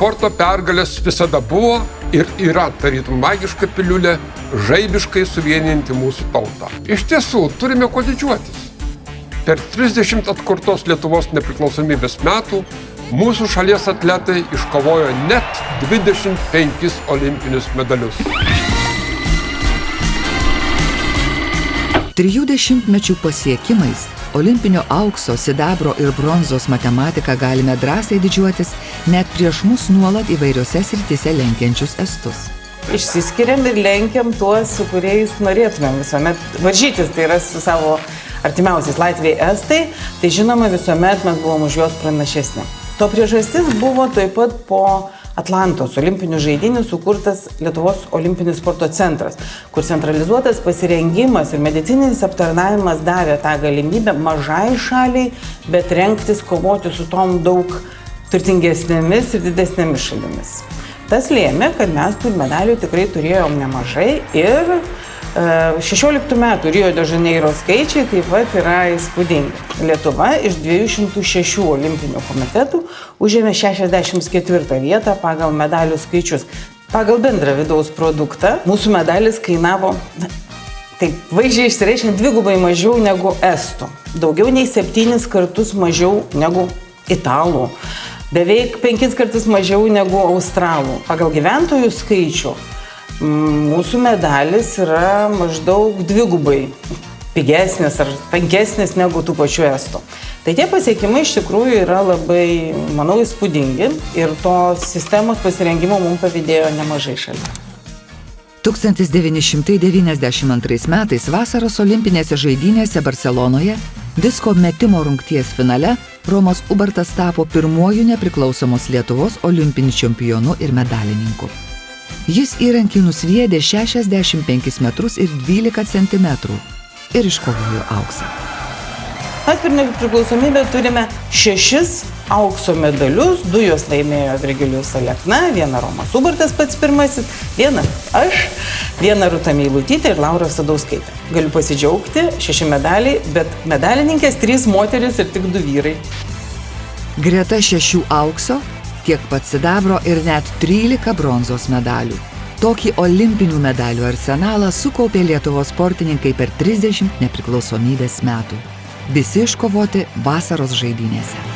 sporto pergalės visada buvo ir yra tarytum magiška piliulė, žaibiškai suvienijantį mūsų tautą. Iš tiesų, turime kuo didžiuotis. Per 30 atkurtos Lietuvos nepriklausomybės metų mūsų šalies atletai iškovojo net 25 olimpinius medalius. Trijų dešimtmečių pasiekimais olimpinio aukso, sidabro ir bronzos matematiką galime drąsiai didžiuotis net prieš mus nuolat įvairiose srityse lenkiančius estus. Išsiskiriam ir lenkiam tuos, su kuriais norėtumėm visuomet varžytis, tai yra su savo artimiausiais Latvijai Estai, tai žinoma visuomet mes buvom už juos pranašesni. To priežastis buvo taip pat po Atlantos olimpinių žaidinių sukurtas Lietuvos olimpinis sporto centras, kur centralizuotas pasirengimas ir medicininis aptarnavimas davė tą galimybę mažai šaliai, bet renktis kovoti su tom daug turtingesnėmis ir didesnėmis šalimis. Tas lėmė, kad mes tų medalių tikrai turėjom nemažai ir 16 metų Rio de Janeiro skaičiai taip pat yra įspūdingi. Lietuva iš 206 olimpinių komitetų užėmė 64 vietą pagal medalių skaičius. Pagal bendrą vidaus produktą mūsų medalis kainavo, taip vaizdžiai išsireiškiant, dvigubai mažiau negu estų. Daugiau nei septynis kartus mažiau negu italų. Beveik penkis kartus mažiau negu australų. Pagal gyventojų skaičių mūsų medalis yra maždaug dvigubai pigesnis ar tankesnis negu tų pačių estų. Tai tie pasiekimai iš tikrųjų yra labai, manau, įspūdingi ir tos sistemos pasirengimo mums pavydėjo nemažai šalių. 1992 metais vasaros olimpinėse žaidynėse Barcelonoje disko metimo rungties finale Romas Ubartas tapo pirmuoju nepriklausomos Lietuvos olimpiniu čempionu ir medalininku. Jis įrankį nusviedė 65 metrus ir 12 cm ir iškovojo auksą. Mes per nepriklausomybę turime šešis aukso medalius, du juos laimėjo Virgilijus Alekna, vieną Romas Ubartas pats pirmasis, vieną aš, vieną Rūta Meilutytė ir Laura Sadauskaitė. Galiu pasidžiaugti, šeši medaliai, bet medalininkės trys moteris ir tik du vyrai. Greta šešių aukso tiek pat sidabro ir net 13 bronzos medalių. Tokį olimpinių medalių arsenalą sukaupė Lietuvos sportininkai per 30 nepriklausomybės metų. Visi iškovoti vasaros žaidynėse.